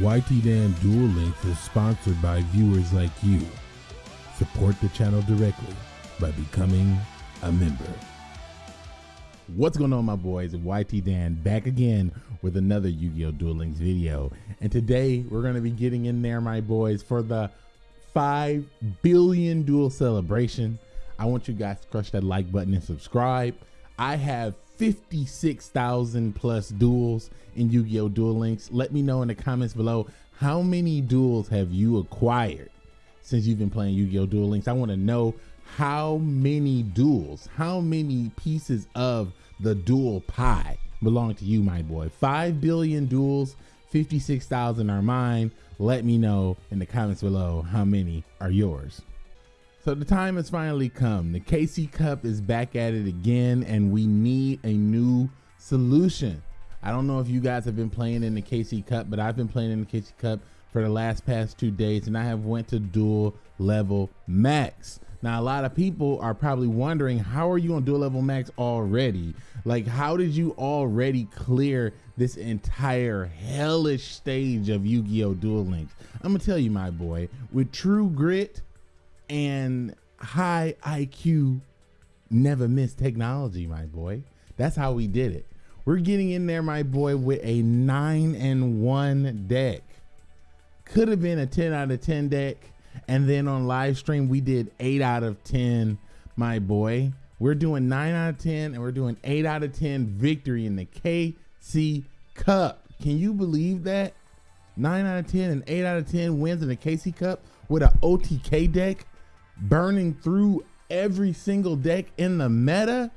YT Dan Duel Links is sponsored by viewers like you. Support the channel directly by becoming a member. What's going on, my boys? YT Dan back again with another Yu Gi Oh! Duel Links video. And today we're going to be getting in there, my boys, for the 5 billion duel celebration. I want you guys to crush that like button and subscribe. I have 56,000 plus duels in Yu-Gi-Oh! Duel Links. Let me know in the comments below how many duels have you acquired since you've been playing Yu-Gi-Oh! Duel Links. I want to know how many duels, how many pieces of the duel pie belong to you, my boy. 5 billion duels, 56,000 are mine. Let me know in the comments below how many are yours. So the time has finally come. The KC Cup is back at it again, and we need a new solution. I don't know if you guys have been playing in the KC Cup, but I've been playing in the KC Cup for the last past two days, and I have went to duel level max. Now, a lot of people are probably wondering, how are you on duel level max already? Like, how did you already clear this entire hellish stage of Yu-Gi-Oh! Duel Links? I'm gonna tell you, my boy, with true grit, and high IQ never miss technology, my boy. That's how we did it. We're getting in there, my boy, with a nine and one deck. Could have been a 10 out of 10 deck. And then on live stream, we did eight out of 10, my boy. We're doing nine out of 10 and we're doing eight out of 10 victory in the KC Cup. Can you believe that? Nine out of 10 and eight out of 10 wins in the KC Cup with an OTK deck burning through every single deck in the meta,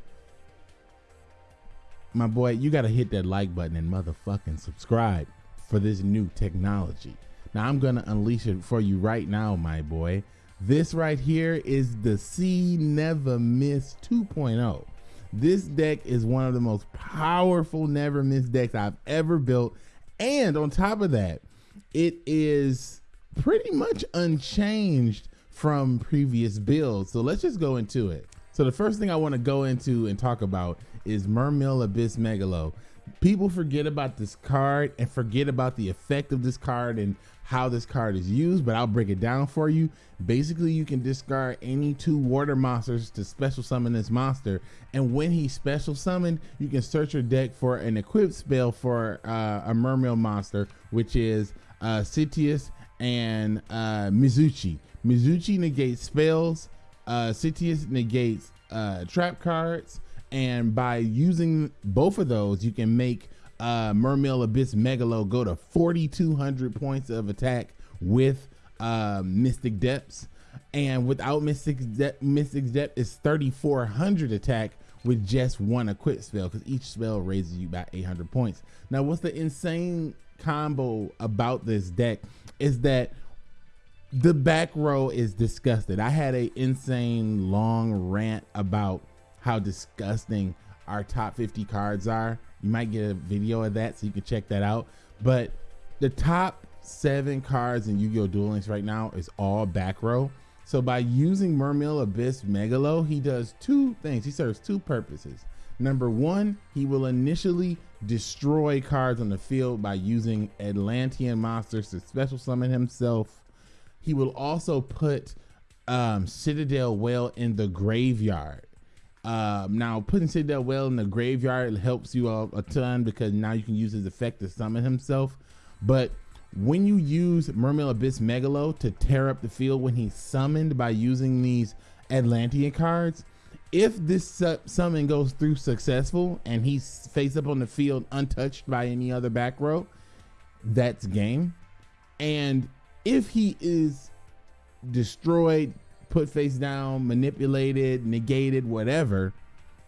my boy, you got to hit that like button and motherfucking subscribe for this new technology. Now, I'm going to unleash it for you right now, my boy. This right here is the C Never Miss 2.0. This deck is one of the most powerful Never Miss decks I've ever built. And on top of that, it is pretty much unchanged from previous builds. So let's just go into it. So the first thing I want to go into and talk about is Mermail Abyss Megalo. People forget about this card and forget about the effect of this card and how this card is used, but I'll break it down for you. Basically, you can discard any two water monsters to special summon this monster. And when he's special summoned, you can search your deck for an equipped spell for uh, a Mermail monster, which is uh, and uh, Mizuchi. Mizuchi negates spells. Uh, Citius negates uh, trap cards. And by using both of those, you can make uh, Mermail Abyss Megalo go to 4,200 points of attack with uh, Mystic Depths. And without Mystic, De Mystic Depth is 3,400 attack with just one equip spell because each spell raises you by 800 points. Now, what's the insane combo about this deck is that the back row is disgusted. I had a insane long rant about how disgusting our top 50 cards are. You might get a video of that so you can check that out. But the top seven cards in Yu-Gi-Oh! Duel Links right now is all back row. So by using Mermail Abyss Megalo, he does two things. He serves two purposes. Number one, he will initially destroy cards on the field by using Atlantean monsters to special summon himself he will also put um, Citadel Whale in the graveyard. Um, now, putting Citadel Whale in the graveyard helps you a, a ton because now you can use his effect to summon himself. But when you use Mermail Abyss Megalo to tear up the field when he's summoned by using these Atlantean cards, if this su summon goes through successful and he's face up on the field untouched by any other back row, that's game. And if he is destroyed, put face down, manipulated, negated, whatever,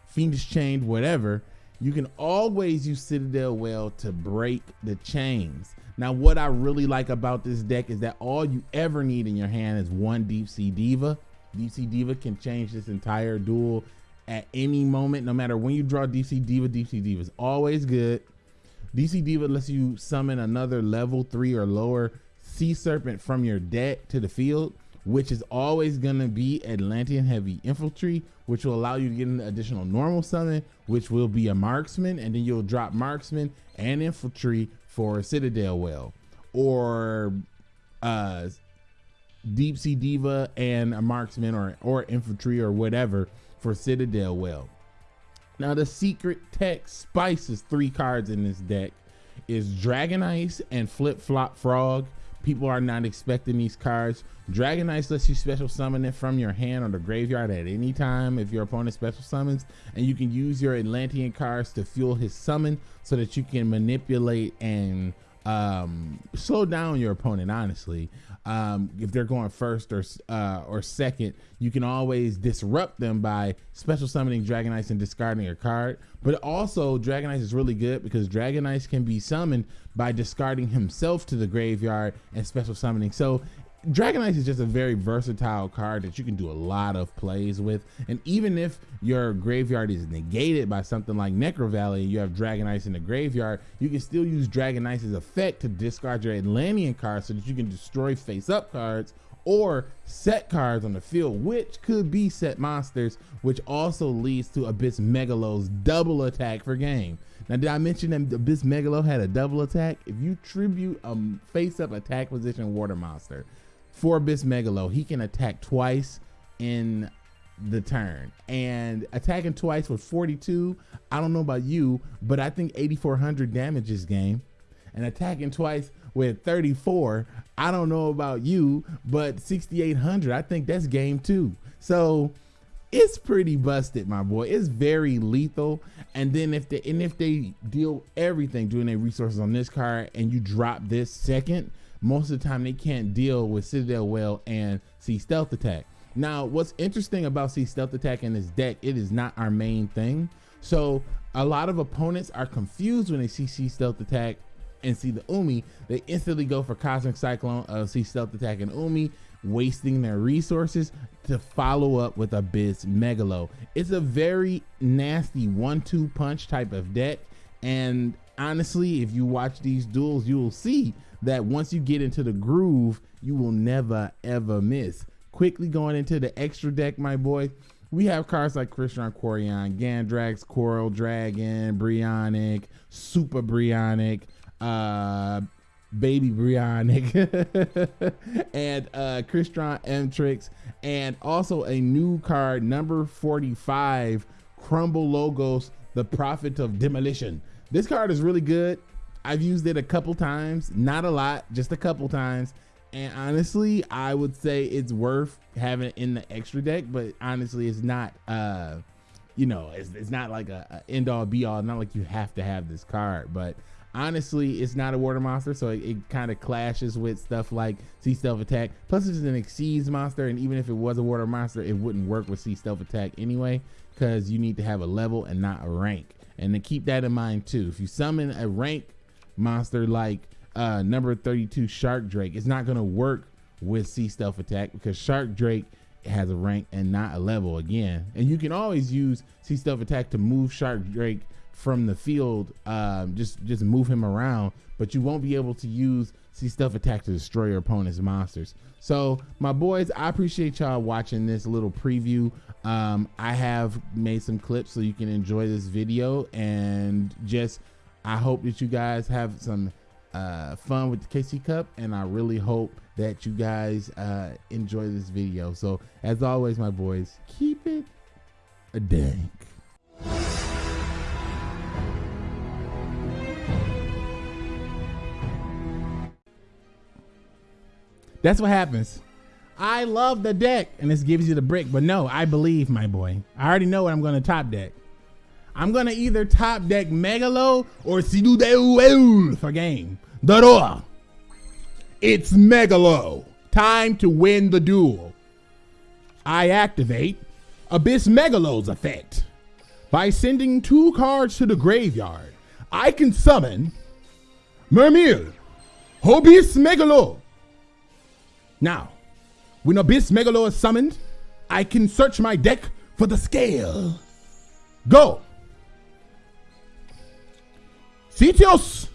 fiendish chained, whatever, you can always use Citadel Whale to break the chains. Now, what I really like about this deck is that all you ever need in your hand is one Deep Sea Diva. Deep Sea Diva can change this entire duel at any moment, no matter when you draw Deep Sea Diva. Deep Sea Diva is always good. Sea Diva lets you summon another level three or lower Sea Serpent from your deck to the field, which is always going to be Atlantean Heavy Infantry, which will allow you to get an additional normal summon, which will be a marksman, and then you'll drop marksman and infantry for Citadel Whale or uh, Deep Sea Diva and a marksman or or infantry or whatever for Citadel Whale. Now the secret tech spices three cards in this deck is Dragon Ice and Flip Flop Frog. People are not expecting these cards. Dragon Ice lets you special summon it from your hand or the graveyard at any time if your opponent special summons, and you can use your Atlantean cards to fuel his summon so that you can manipulate and um, slow down your opponent. Honestly, um, if they're going first or uh, or second, you can always disrupt them by special summoning Dragon Ice and discarding a card. But also, Dragon Ice is really good because Dragon Ice can be summoned by discarding himself to the graveyard and special summoning. So Dragon Ice is just a very versatile card that you can do a lot of plays with. And even if your graveyard is negated by something like Necro Valley you have Dragon Ice in the graveyard, you can still use Dragon Ice's effect to discard your Atlantean cards so that you can destroy face up cards or set cards on the field, which could be set monsters, which also leads to Abyss Megalo's double attack for game. Now, did I mention that Abyss Megalo had a double attack? If you tribute a face up attack position water monster, for Abyss Megalo, he can attack twice in the turn. And attacking twice with 42 i don't know about you but i think 8400 damages game. And attacking twice with 34 i don't know about you but 6800 i think that's game two. So it's pretty busted my boy. It's very lethal. And then if they and if they deal everything doing their resources on this card and you drop this second most of the time they can't deal with Citadel Whale and Sea Stealth Attack. Now, what's interesting about Sea Stealth Attack in this deck, it is not our main thing. So a lot of opponents are confused when they see Sea Stealth Attack and see the Umi. They instantly go for Cosmic Cyclone, uh, Sea Stealth Attack, and Umi, wasting their resources to follow up with Abyss Megalo. It's a very nasty one-two punch type of deck. And honestly, if you watch these duels, you will see that once you get into the groove, you will never ever miss. Quickly going into the extra deck, my boy. We have cards like Crystron Quarion, Gandrax, Coral Dragon, Brionac, Super Brionac, uh, Baby Brionac, and uh, Crystron Mtrix, and also a new card, number 45, Crumble Logos, the Prophet of Demolition. This card is really good. I've used it a couple times, not a lot, just a couple times. And honestly, I would say it's worth having it in the extra deck, but honestly, it's not, uh, you know, it's, it's not like a, a end all be all. Not like you have to have this card, but honestly, it's not a water monster, so it, it kind of clashes with stuff like Sea Stealth Attack. Plus, it's an Exceeds monster, and even if it was a water monster, it wouldn't work with Sea Stealth Attack anyway, because you need to have a level and not a rank. And to keep that in mind too, if you summon a rank monster like uh, number 32 Shark Drake. It's not going to work with Sea Stealth Attack because Shark Drake has a rank and not a level again. And you can always use Sea Stealth Attack to move Shark Drake from the field, um, just just move him around, but you won't be able to use Sea Stealth Attack to destroy your opponent's monsters. So my boys, I appreciate y'all watching this little preview. Um, I have made some clips so you can enjoy this video and just I hope that you guys have some uh, fun with the KC Cup, and I really hope that you guys uh, enjoy this video. So, as always, my boys, keep it a dank. That's what happens. I love the deck, and this gives you the brick, but no, I believe, my boy. I already know what I'm going to top deck. I'm gonna either top deck Megalo or Sidudeu for game. Draw. It's Megalo. Time to win the duel. I activate Abyss Megalo's effect. By sending two cards to the graveyard, I can summon Mermail, Abyss Megalo. Now, when Abyss Megalo is summoned, I can search my deck for the scale. Go! Sitios!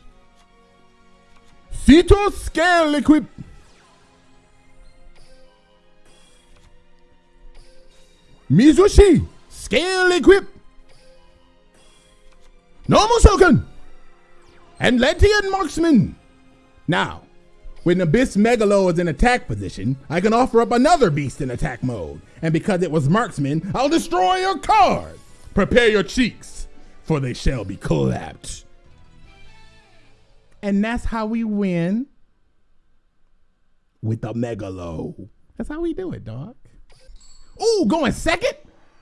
Sitios scale equip! Mizuchi! Scale equip! Normal Shokan! And Lentian Marksman! Now, When Abyss Megalo is in attack position, I can offer up another beast in attack mode. And because it was marksman, I'll destroy your card. Prepare your cheeks, for they shall be collapsed. And that's how we win with the Megalo. That's how we do it, dog. Ooh, going second?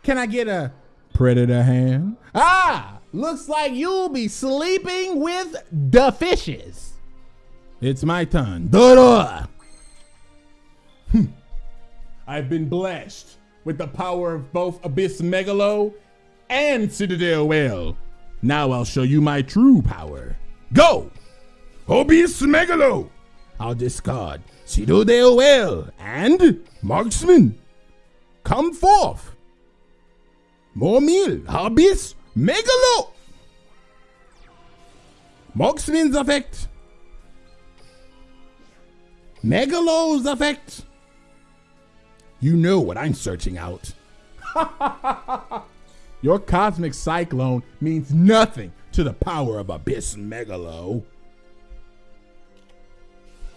Can I get a predator hand? Ah, looks like you'll be sleeping with the fishes. It's my turn. Da-da. Hmm. I've been blessed with the power of both Abyss Megalo and Citadel Whale. Now I'll show you my true power. Go! Abyss Megalo! I'll discard Citadel Whale and Marksman. Come forth! Mermail, Abyss Megalo! Marksman's effect Megalo's effect. You know what I'm searching out. Your cosmic cyclone means nothing to the power of Abyss Megalo.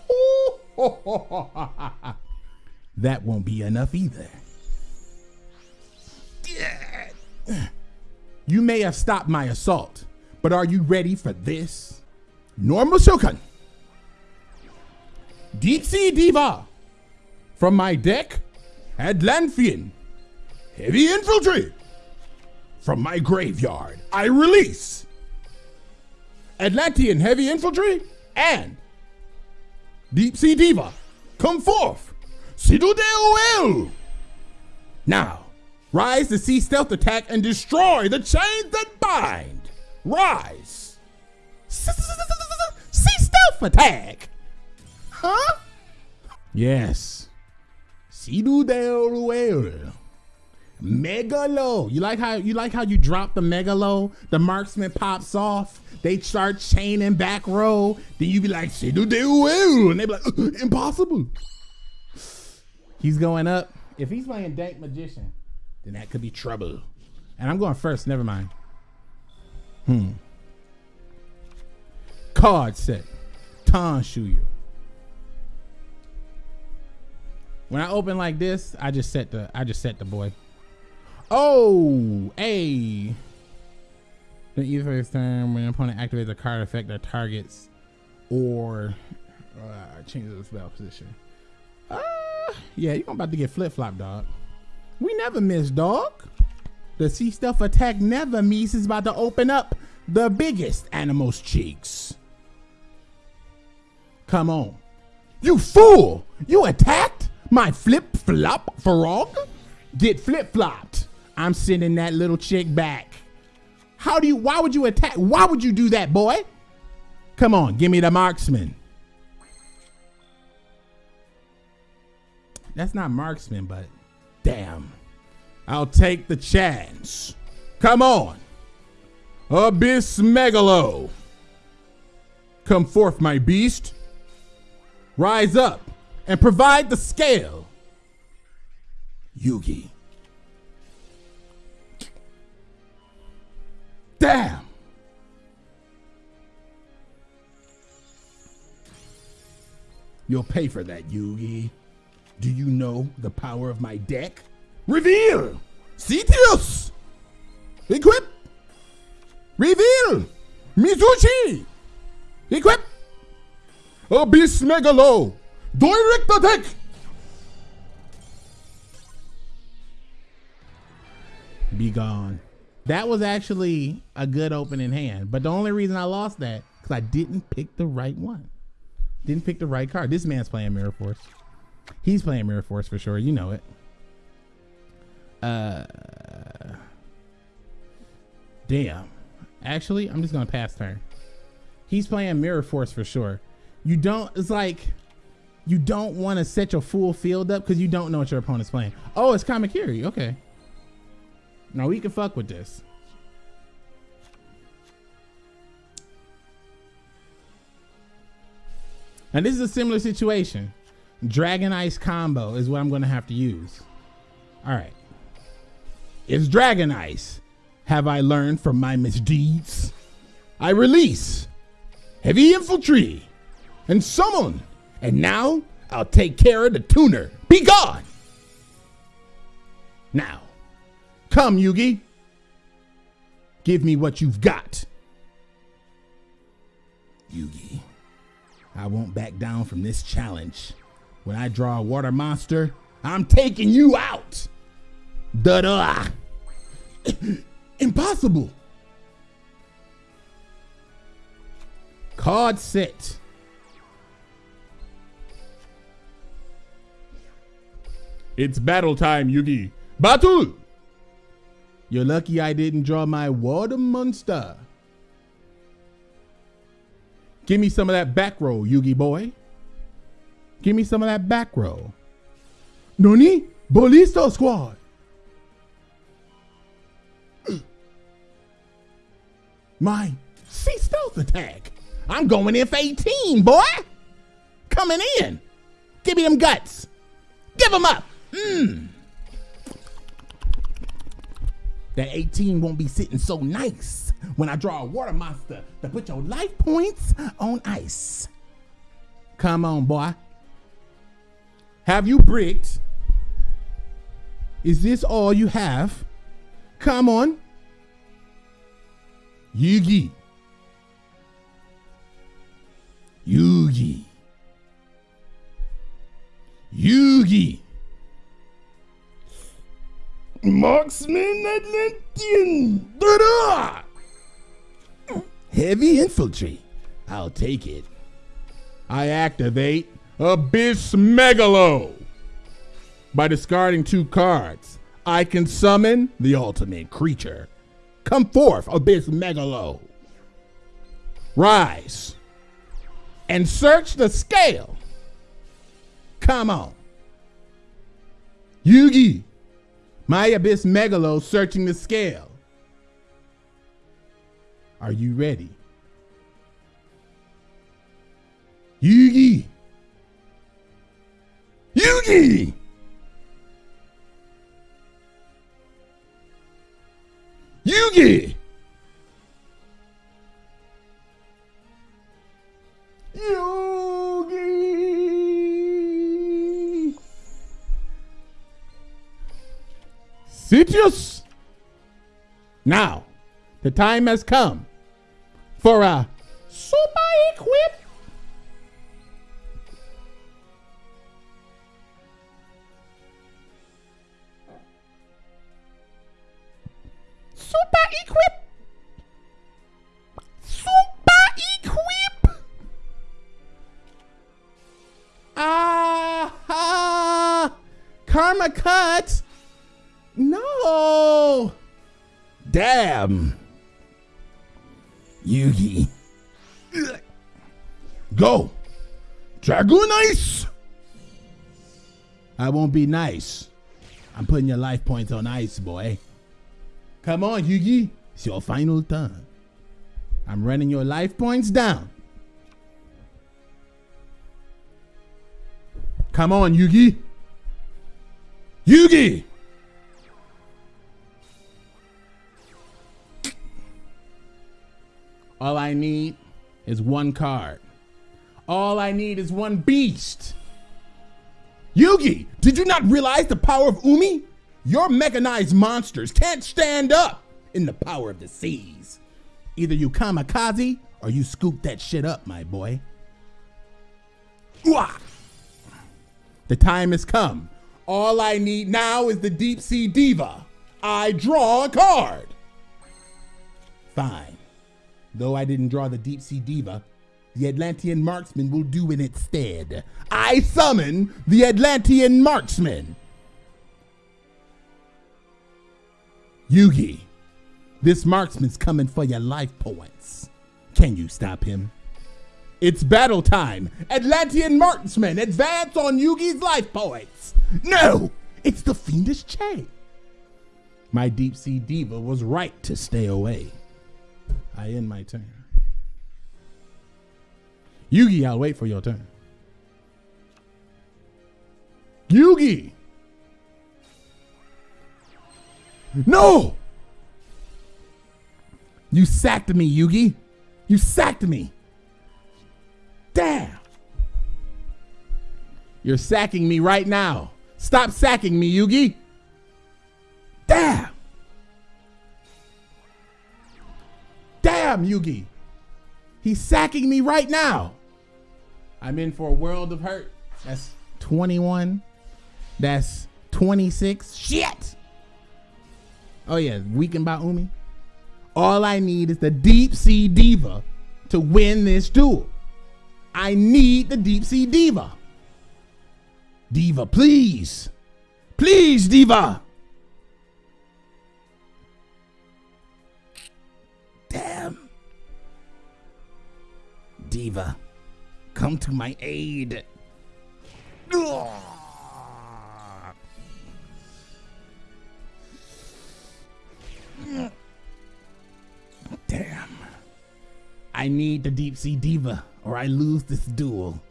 that won't be enough either. You may have stopped my assault, but are you ready for this? Normal Shokan. Deep Sea Diva. From my deck, Atlantean. Heavy Infantry. From my graveyard, I release Atlantean Heavy Infantry and Deep Sea Diva. Come forth. Sidudeo Now, rise to sea stealth attack and destroy the chains that bind. Rise. Sea stealth attack. Huh? Yes. Sidu Ruel. Megalo. You like how you like how you drop the megalo? The marksman pops off. They start chaining back row. Then you be like, Sidu del Ruel. And they be like, uh, impossible. He's going up. If he's playing Dank Magician, then that could be trouble. And I'm going first. Never mind. Hmm. Card set. Tanshuyo. When I open like this, I just set the I just set the boy. Oh, hey. The this turn when an opponent activates a card effect that targets or uh, changes the spell position. Uh, yeah, you're about to get flip flop, dog. We never miss, dog. The sea stealth attack never miss is about to open up the biggest animal's cheeks. Come on. You fool! You attacked? My flip flop frog get flip flopped. I'm sending that little chick back. How do you, why would you attack? Why would you do that, boy? Come on, give me the marksman. That's not marksman, but damn. I'll take the chance. Come on. Abyss Megalo. Come forth, my beast. Rise up and provide the scale. Yugi. Damn. You'll pay for that, Yugi. Do you know the power of my deck? Reveal! Cetius! Equip! Reveal! Mizuchi! Equip! Abyss Megalo! Direct attack! Be gone. That was actually a good opening hand, but the only reason I lost that because I didn't pick the right one. Didn't pick the right card. This man's playing Mirror Force. He's playing Mirror Force for sure. You know it. Uh, damn. Actually, I'm just gonna pass turn. He's playing Mirror Force for sure. You don't. It's like you don't want to set your full field up because you don't know what your opponent's playing. Oh, it's Kamakiri. Okay. Now we can fuck with this. And this is a similar situation. Dragon Ice combo is what I'm going to have to use. All right. It's Dragon Ice. Have I learned from my misdeeds? I release Heavy Infantry and summon And now I'll take care of the tuner. Be gone! Now, come, Yugi. Give me what you've got. Yugi, I won't back down from this challenge. When I draw a water monster, I'm taking you out. Da da. Impossible. Card set. It's battle time, Yugi. Battle! You're lucky I didn't draw my water monster. Give me some of that back row, Yugi boy. Give me some of that back row. Noni? Bolisto squad. My sea stealth attack. I'm going in for 18, boy. Coming in. Give me them guts. Give them up. Mmm. That 18 won't be sitting so nice when I draw a water monster to put your life points on ice. Come on, boy. Have you bricked? Is this all you have? Come on. Yugi. Yugi. Yugi. Marksman Atlantean. Da-da! Heavy infantry. I'll take it. I activate Abyss Megalo. By discarding two cards, I can summon the ultimate creature. Come forth, Abyss Megalo. Rise and search the scale. Come on. Yugi, my Abyss Megalo searching the scale. Are you ready? Yugi! Yugi! Sitius! Now, the time has come for a super equip. Super equip. Super equip. Ah karma cut no damn Yugi. Go. Dragoon Ice. I won't be nice. I'm putting your life points on ice, boy. Come on, Yugi. It's your final turn. I'm running your life points down. Come on, Yugi. Yugi! All I need is one card. All I need is one beast. Yugi, did you not realize the power of Umi? Your mechanized monsters can't stand up in the power of the seas. Either you kamikaze or you scoop that shit up, my boy. Ooh-ah. The time has come. All I need now is the Deep Sea Diva. I draw a card. Fine. Though I didn't draw the Deep Sea Diva, the Atlantean Marksman will do in its stead. I summon the Atlantean Marksman. Yugi, this marksman's coming for your life points. Can you stop him? It's battle time. Atlantean marksman, advance on Yugi's life points. No, it's the fiendish Che. My deep sea diva was right to stay away. I end my turn. Yugi, I'll wait for your turn. Yugi! No! You sacked me, Yugi. You sacked me. Damn. You're sacking me right now. Stop sacking me, Yugi. Yugi. He's sacking me right now. I'm in for a world of hurt. That's 21. That's 26. Shit. Oh, yeah. Weakened by Umi. All I need is the Deep Sea Diva to win this duel. I need the Deep Sea Diva. Diva, please. Please, Diva. Diva, come to my aid. Damn. I need the deep sea diva or I lose this duel.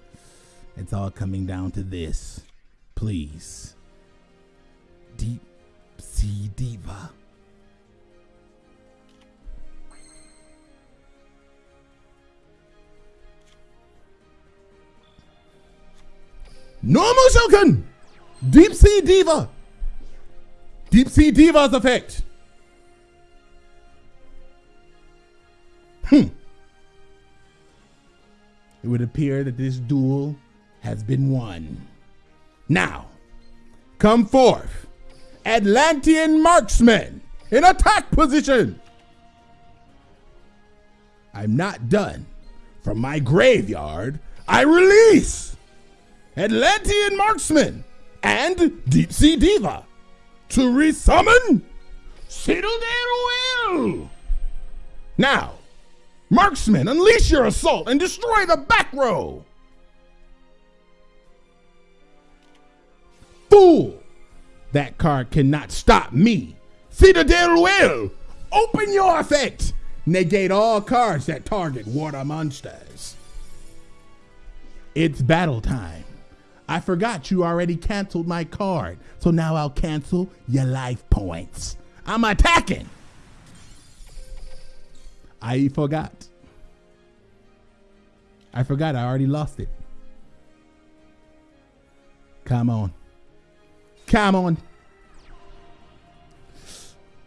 It's all coming down to this. Please. Deep sea diva. Normal Shokan! Deep Sea Diva! Deep Sea Diva's effect! Hmm. It would appear that this duel has been won. Now, come forth, Atlantean marksmen in attack position. I'm not done. From my graveyard, I release Atlantean marksman and Deep Sea Diva to resummon Citadel. Now, marksman, unleash your assault and destroy the back row. Fool! That card cannot stop me. Citadel Whale! Open your effect! Negate all cards that target water monsters. It's battle time. I forgot you already canceled my card, so now I'll cancel your life points. I'm attacking! I forgot. I forgot I already lost it. Come on. Come on.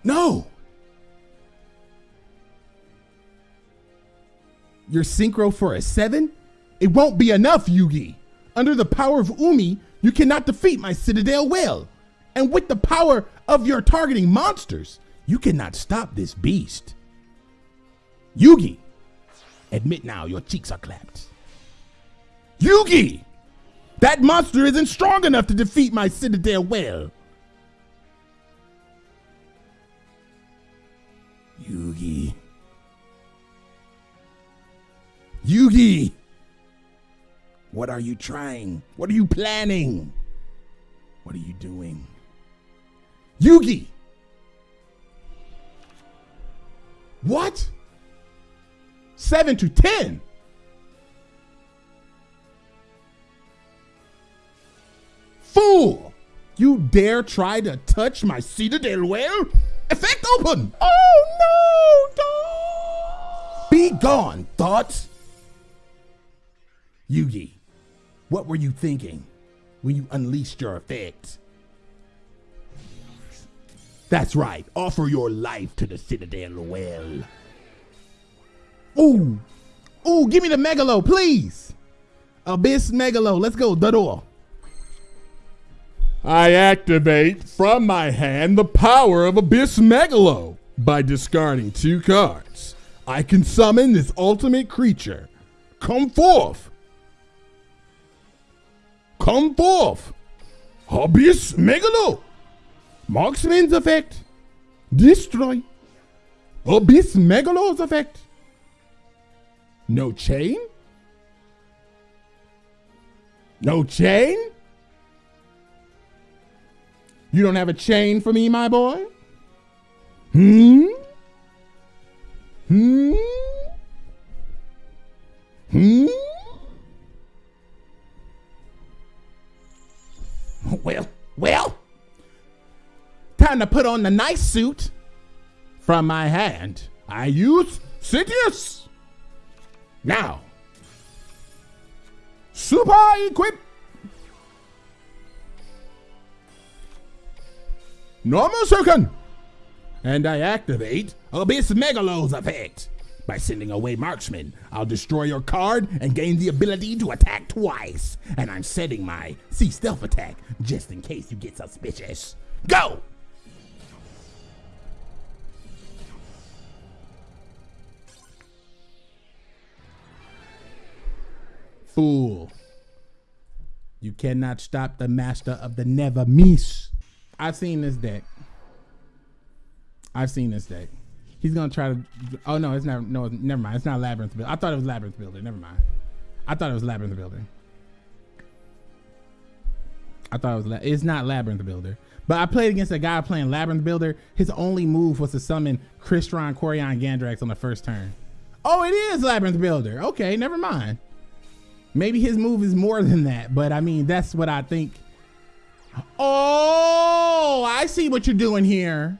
No. Your synchro for a seven? It won't be enough, Yugi. Under the power of Umi, you cannot defeat my Citadel Whale. And with the power of your targeting monsters, you cannot stop this beast. Yugi, admit now your cheeks are clapped. Yugi, that monster isn't strong enough to defeat my Citadel Whale. Yugi. Yugi! What are you trying? What are you planning? What are you doing? Yugi! What? Seven to ten? Fool! You dare try to touch my Citadel Whale? Effect open! Oh no! Don't! Be gone, thoughts! Yugi, what were you thinking when you unleashed your effect? That's right, offer your life to the Citadel Whale. Ooh, ooh, give me the Megalo, please! Abyss Megalo, let's go, the door. I activate from my hand the power of Abyss Megalo. By discarding two cards, I can summon this ultimate creature. Come forth! Come forth! Abyss Megalo! Marksman's effect. Destroy. Abyss Megalo's effect. No chain? No chain? You don't have a chain for me, my boy? Hmm? Hmm? Hmm? Well, well, time to put on the nice suit from my hand. I use Sidious. Now, super equip. Normal second. And I activate Abyss Megalo's effect. By sending away marksmen, I'll destroy your card and gain the ability to attack twice. And I'm setting my C stealth attack just in case you get suspicious. Go! Fool. You cannot stop the master of the never miss. I've seen this deck. I've seen this deck. He's gonna try to. Oh no, it's not. No, never mind. It's not labyrinth builder. I thought it was labyrinth builder. Never mind. I thought it was labyrinth builder. I thought it was. It's not labyrinth builder. But I played against a guy playing labyrinth builder. His only move was to summon Crystron, Corian, Gandrax on the first turn. Oh, it is labyrinth builder. Okay, never mind. Maybe his move is more than that, but I mean, that's what I think. Oh, I see what you're doing here.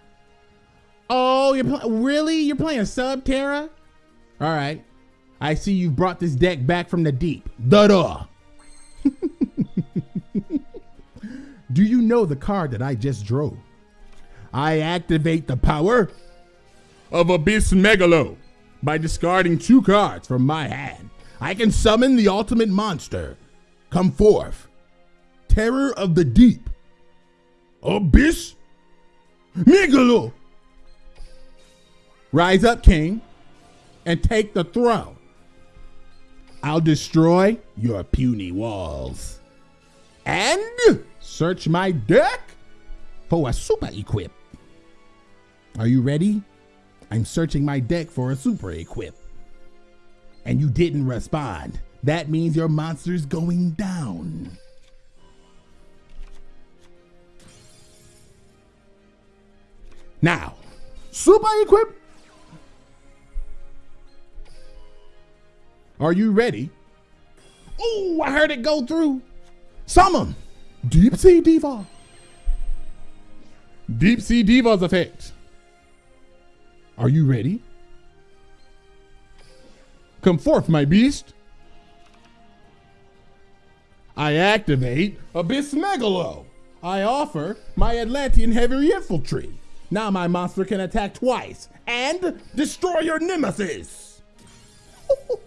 Oh, you're really? You're playing Subterror? All right. I see you've brought this deck back from the deep. Da da. Do you know the card that I just drew? I activate the power of Abyss Megalo by discarding two cards from my hand. I can summon the ultimate monster. Come forth. Terror of the deep. Abyss Megalo. Rise up, king, and take the throne. I'll destroy your puny walls. And search my deck for a super equip. Are you ready? I'm searching my deck for a super equip and you didn't respond, that means your monster's going down. Now, super equip. Are you ready? Oh, I heard it go through. Summon Deep Sea Diva. Deep Sea Diva's effect. Are you ready? Come forth, my beast. I activate Abyss Megalo. I offer my Atlantean Heavy Infantry. Now my monster can attack twice and destroy your nemesis.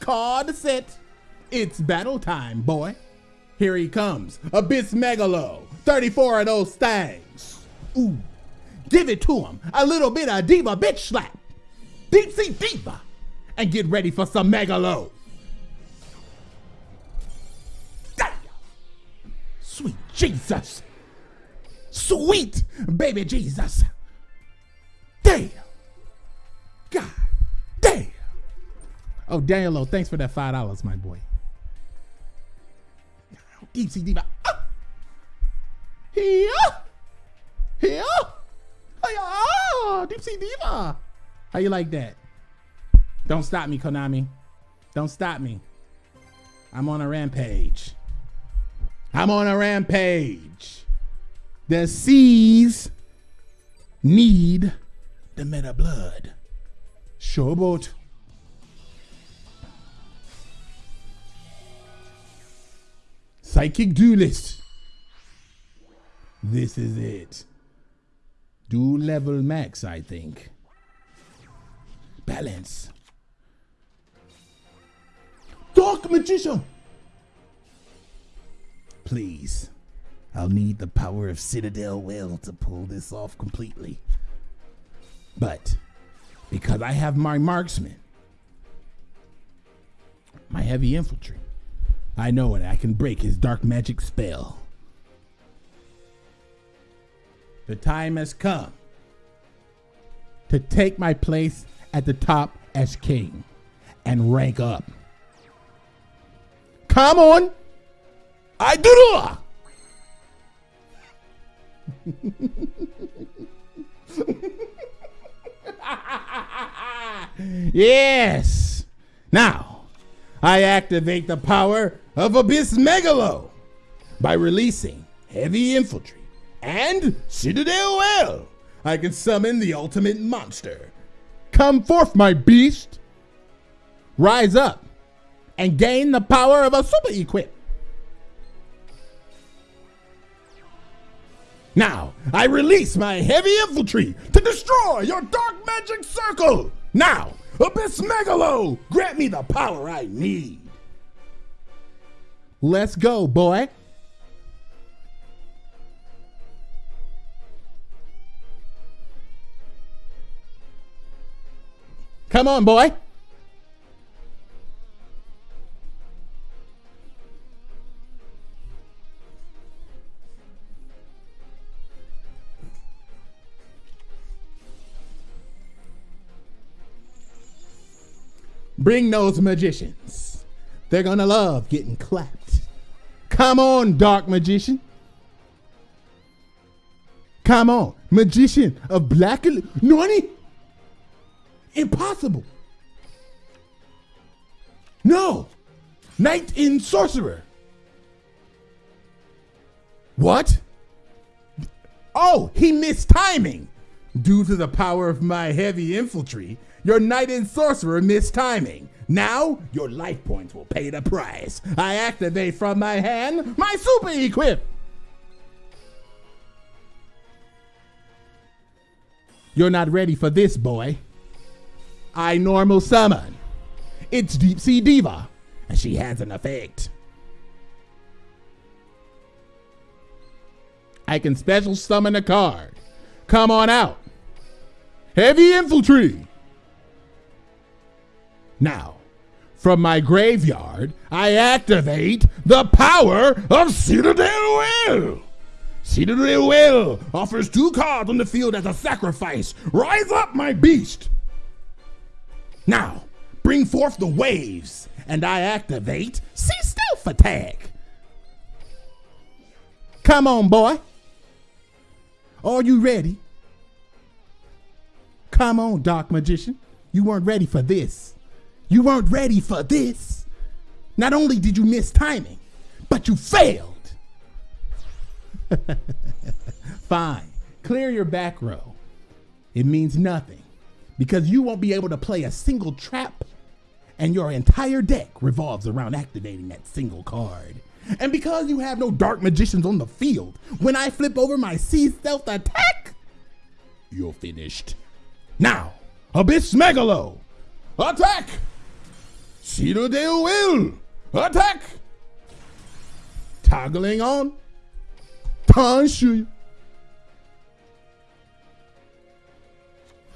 Card set. It's battle time, boy. Here he comes. Abyss Megalo. 34 of oh those things. Ooh. Give it to him. A little bit of diva bitch slap. Deep sea diva and get ready for some megalo. Sweet Jesus. Sweet baby Jesus. Oh, Daniel, thanks for that $5, my boy. Deep Sea Diva. Ah. Here. Here. Hiya. Deep Sea Diva. How you like that? Don't stop me, Konami. Don't stop me. I'm on a rampage. I'm on a rampage. The seas need the meta blood. Showboat. Psychic Duelist. This is it. Do level max, I think. Balance. Dark Magician! Please, I'll need the power of Citadel Whale to pull this off completely. But, because I have my marksman, my heavy infantry, I know it. I can break his dark magic spell. The time has come to take my place at the top as king and rank up. Come on. I do yes. Now, I activate the power of Abyss Megalo by releasing Heavy Infantry and Citadel Whale. I can summon the ultimate monster. Come forth, my beast. Rise up and gain the power of a super equip. Now, I release my heavy infantry to destroy your dark magic circle. Now, Abyss Megalo, grant me the power I need. Let's go, boy. Come on, boy. Bring those magicians. They're gonna love getting clapped. Come on, dark magician. Come on, magician of black. Nani? Impossible. No. Knight in sorcerer. What? Oh, he missed timing. Due to the power of my heavy infantry, your knight and sorcerer missed timing. Now, your life points will pay the price. I activate from my hand my super equip. You're not ready for this, boy. I normal summon. It's Deep Sea Diva, and she has an effect. I can special summon a card. Come on out. Heavy Infantry. Now, from my graveyard, I activate the power of Citadel Whale. Citadel Whale offers two cards on the field as a sacrifice. Rise up, my beast. Now, bring forth the waves, and I activate Sea Stealth Attack. Come on, boy. Are you ready? Come on, Dark Magician. You weren't ready for this. You weren't ready for this. Not only did you miss timing, but you failed. Fine. Clear your back row. It means nothing because you won't be able to play a single trap and your entire deck revolves around activating that single card. And because you have no dark magicians on the field, when I flip over my Sea Stealth Attack, you're finished. Now, Abyss Megalo, attack! Citadel Whale, attack! Toggling on, Tanshu.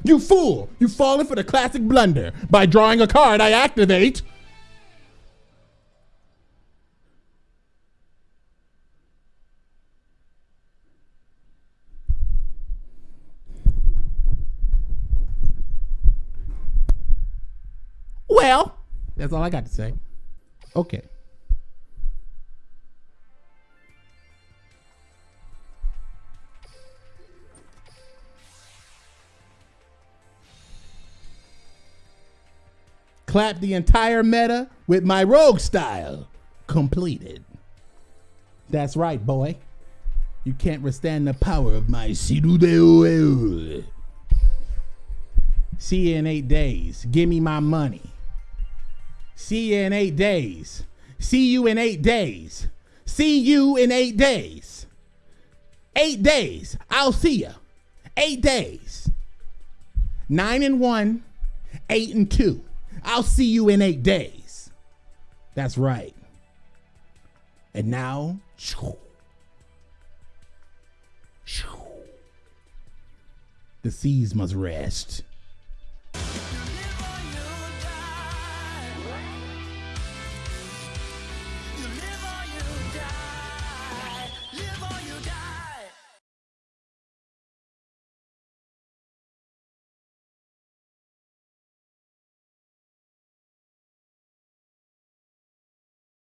You fool! You've fallen for the classic blunder. By drawing a card, I activate. Well, that's all I got to say. Okay. Clap the entire meta with my rogue style. Completed. That's right, boy. You can't withstand the power of my Sidudeo. See you in eight days. Give me my money. See you in eight days. See you in eight days. See you in eight days. Eight days. I'll see you. Eight days. Nine and one, eight and two. I'll see you in eight days. That's right. And now, the seas must rest.